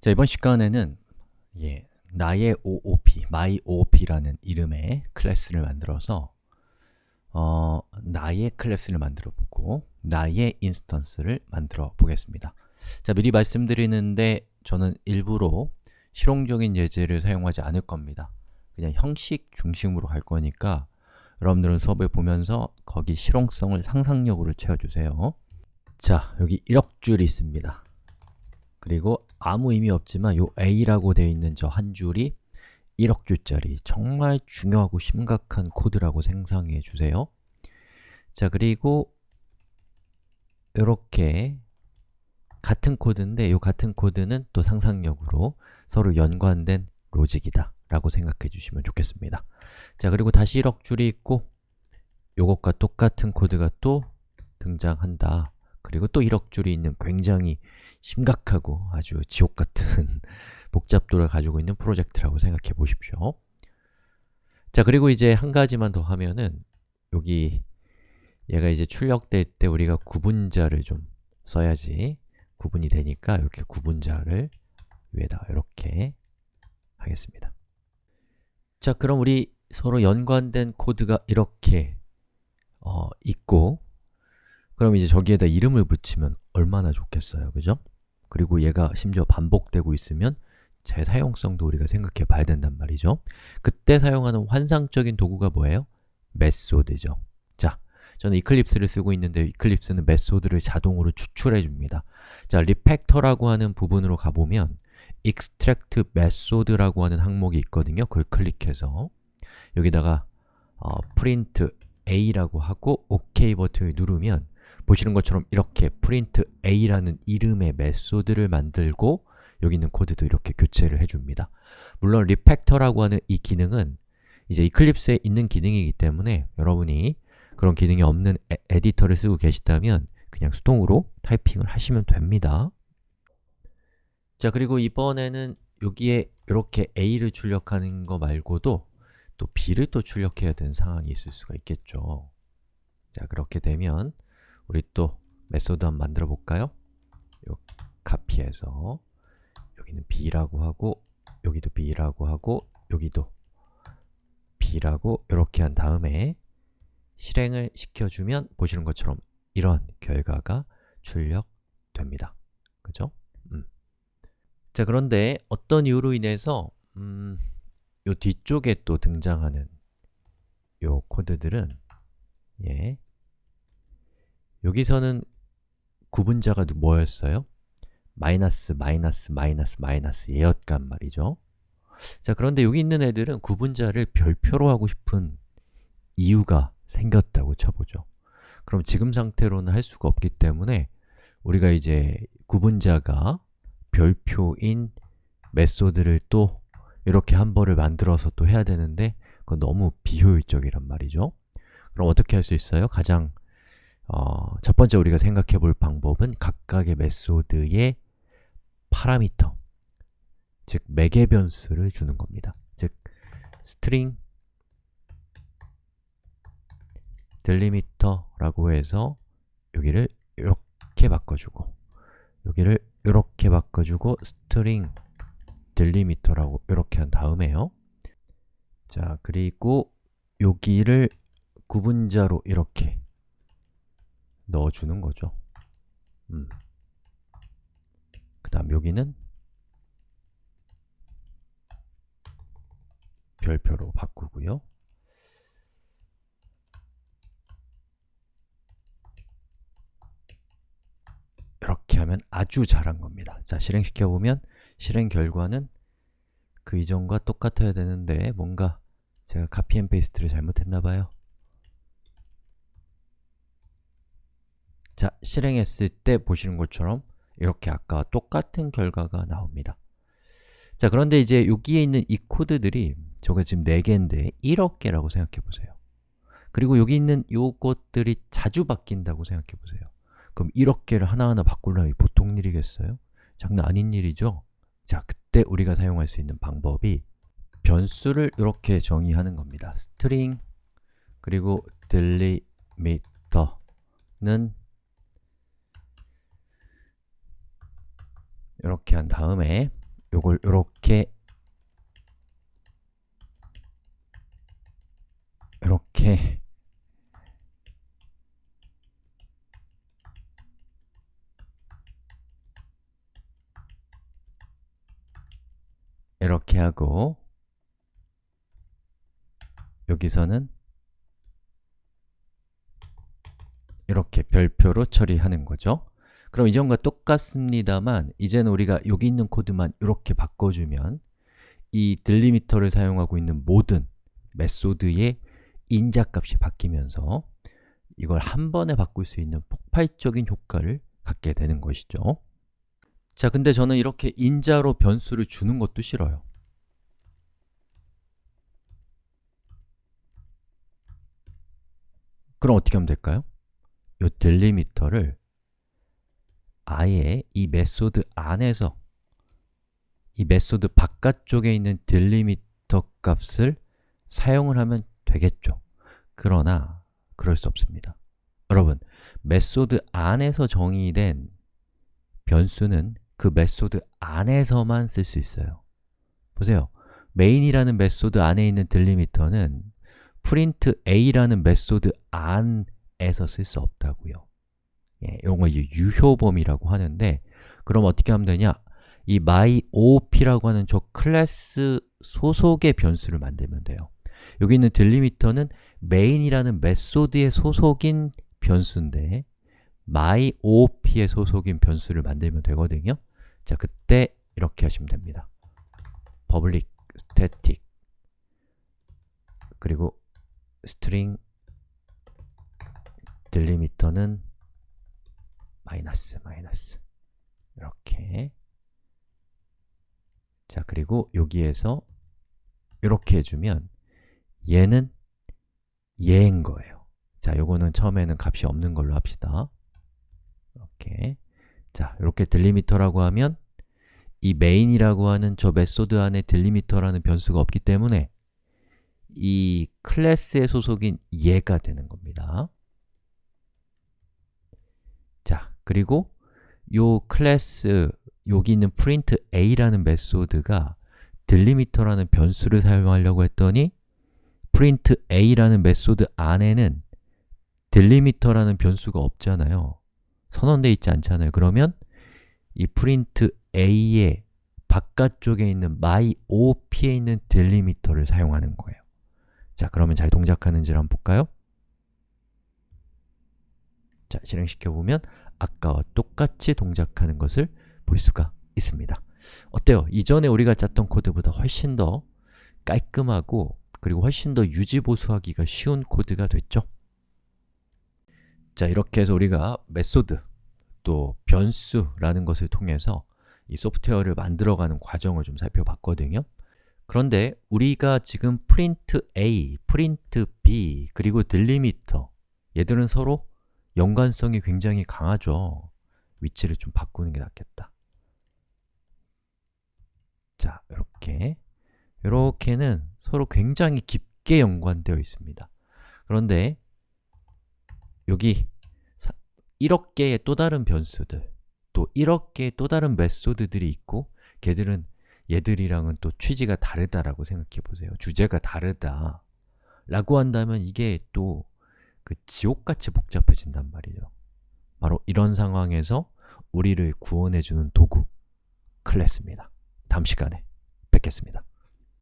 자, 이번 시간에는 예, 나의 OOP, my OOP라는 이름의 클래스를 만들어서 어, 나의 클래스를 만들어 보고 나의 instance를 만들어 보겠습니다. 자, 미리 말씀드리는데 저는 일부러 실용적인 예제를 사용하지 않을 겁니다. 그냥 형식 중심으로 갈 거니까 여러분들은 수업을 보면서 거기 실용성을 상상력으로 채워주세요. 자, 여기 1억 줄이 있습니다. 그리고 아무 의미 없지만 요 a라고 되어 있는 저 한 줄이 1억 줄짜리 정말 중요하고 심각한 코드라고 생각해 주세요. 자, 그리고 이렇게 같은 코드인데 이 같은 코드는 또 상상력으로 서로 연관된 로직이다 라고 생각해 주시면 좋겠습니다. 자, 그리고 다시 1억 줄이 있고 요것과 똑같은 코드가 또 등장한다. 그리고 또 1억 줄이 있는 굉장히 심각하고 아주 지옥 같은 복잡도를 가지고 있는 프로젝트라고 생각해 보십시오. 자, 그리고 이제 한 가지만 더 하면은 여기 얘가 이제 출력될 때 우리가 구분자를 좀 써야지 구분이 되니까 이렇게 구분자를 위에다 이렇게 하겠습니다. 자, 그럼 우리 서로 연관된 코드가 이렇게 어, 있고 그럼 이제 저기에다 이름을 붙이면 얼마나 좋겠어요, 그죠? 그리고 얘가 심지어 반복되고 있으면 재사용성도 우리가 생각해 봐야 된단 말이죠. 그때 사용하는 환상적인 도구가 뭐예요? method죠. 자, 저는 이클립스를 쓰고 있는데 이클립스는 method를 자동으로 추출해 줍니다. 자, refactor라고 하는 부분으로 가보면 extract method라고 하는 항목이 있거든요. 그걸 클릭해서. 여기다가 어, print a라고 하고 OK 버튼을 누르면 보시는 것처럼 이렇게 print a라는 이름의 method를 만들고 여기 있는 코드도 이렇게 교체를 해줍니다. 물론 refactor라고 하는 이 기능은 이제 이클립스에 있는 기능이기 때문에 여러분이 그런 기능이 없는 에, 에디터를 쓰고 계시다면 그냥 수동으로 타이핑을 하시면 됩니다. 자, 그리고 이번에는 여기에 이렇게 a를 출력하는 거 말고도 또 b를 또 출력해야 되는 상황이 있을 수가 있겠죠. 자, 그렇게 되면 우리 또 method 한번 만들어 볼까요? 요 카피해서 여기는 b라고 하고 여기도 b라고 하고 여기도 b라고 이렇게 한 다음에 실행을 시켜주면 보시는 것처럼 이런 결과가 출력됩니다. 그죠? 음. 자, 그런데 어떤 이유로 인해서 음, 요 뒤쪽에 또 등장하는 요 코드들은 예, 여기서는 구분자가 뭐였어요? 마이너스, 마이너스, 마이너스, 마이너스 예였단 말이죠. 자, 그런데 여기 있는 애들은 구분자를 별표로 하고 싶은 이유가 생겼다고 쳐보죠. 그럼 지금 상태로는 할 수가 없기 때문에 우리가 이제 구분자가 별표인 method를 또 이렇게 한 번을 만들어서 또 해야 되는데 그건 너무 비효율적이란 말이죠. 그럼 어떻게 할 수 있어요? 가장 어, 첫 번째 우리가 생각해 볼 방법은 각각의 method의 파라미터, 즉 매개 변수를 주는 겁니다. 즉 string delimiter라고 해서 여기를 이렇게 바꿔주고 여기를 이렇게 바꿔주고 string delimiter라고 이렇게 한 다음에요. 자, 그리고 여기를 구분자로 이렇게 넣어주는 거죠. 음. 그 다음 여기는 별표로 바꾸고요. 이렇게 하면 아주 잘한 겁니다. 자, 실행시켜보면 실행 결과는 그 이전과 똑같아야 되는데 뭔가 제가 copy and paste를 잘못했나봐요. 자, 실행했을 때 보시는 것처럼 이렇게 아까와 똑같은 결과가 나옵니다. 자, 그런데 이제 여기에 있는 이 코드들이 저게 지금 4개인데 1억 개라고 생각해 보세요. 그리고 여기 있는 요것들이 자주 바뀐다고 생각해 보세요. 그럼 1억 개를 하나하나 바꾸려면 보통 일이겠어요? 장난 아닌 일이죠? 자, 그때 우리가 사용할 수 있는 방법이 변수를 이렇게 정의하는 겁니다. string 그리고 delimiter는 이렇게 한 다음에 요걸 이렇게 이렇게 이렇게 하고 여기서는 이렇게 별표로 처리하는 거죠 그럼 이전과 똑같습니다만 이제는 우리가 여기 있는 코드만 이렇게 바꿔주면 이 딜리미터를 사용하고 있는 모든 메소드의 인자값이 바뀌면서 이걸 한 번에 바꿀 수 있는 폭발적인 효과를 갖게 되는 것이죠 자, 근데 저는 이렇게 인자로 변수를 주는 것도 싫어요 그럼 어떻게 하면 될까요? 이 delimiter를 아예 이 method 안에서 이 method 바깥쪽에 있는 delimiter 값을 사용을 하면 되겠죠. 그러나 그럴 수 없습니다. 여러분, method 안에서 정의된 변수는 그 method 안에서만 쓸 수 있어요. 보세요. main이라는 method 안에 있는 delimiter는 print a라는 method 안에서 쓸 수 없다고요 예, 이런 거 이제 유효범위라고 하는데 그럼 어떻게 하면 되냐? 이 myOp라고 하는 저 클래스 소속의 변수를 만들면 돼요. 여기 있는 딜리미터는 main이라는 메소드의 소속인 변수인데 myOp의 소속인 변수를 만들면 되거든요. 자, 그때 이렇게 하시면 됩니다. Public static. 그리고 string 딜리미터는 마이너스, 마이너스. 이렇게. 자, 그리고 여기에서 이렇게 해주면 얘는 얘인 거예요. 자, 요거는 처음에는 값이 없는 걸로 합시다. 이렇게. 자, 이렇게 delimiter라고 하면 이 main이라고 하는 저 method 안에 delimiter라는 변수가 없기 때문에 이 클래스의 소속인 얘가 되는 겁니다 자, 그리고 요 클래스, 여기 있는 print a라는 메소드가 딜리미터라는 변수를 사용하려고 했더니 print a라는 method 안에는 딜리미터라는 변수가 없잖아요. 선언되어 있지 않잖아요. 그러면 이 print a의 바깥쪽에 있는 myOp에 있는 딜리미터를 사용하는 거예요. 자, 그러면 잘 동작하는지를 한번 볼까요? 자, 실행시켜보면 아까와 똑같이 동작하는 것을 볼 수가 있습니다 어때요? 이전에 우리가 짰던 코드보다 훨씬 더 깔끔하고 그리고 훨씬 더 유지보수하기가 쉬운 코드가 됐죠? 자, 이렇게 해서 우리가 method, 또 변수라는 것을 통해서 이 소프트웨어를 만들어가는 과정을 좀 살펴봤거든요 그런데 우리가 지금 print a, print b, 그리고 delimiter 얘들은 서로 연관성이 굉장히 강하죠. 위치를 좀 바꾸는 게 낫겠다. 자, 이렇게. 이렇게는 서로 굉장히 깊게 연관되어 있습니다. 그런데 여기 1억 개의 또 다른 변수들 또 1억 개의 또 다른 메소드들이 있고 걔들은 얘들이랑은 또 취지가 다르다라고 생각해 보세요. 주제가 다르다 라고 한다면 이게 또 그 지옥같이 복잡해진단 말이죠. 바로 이런 상황에서 우리를 구원해주는 도구 클래스입니다. 다음 시간에 뵙겠습니다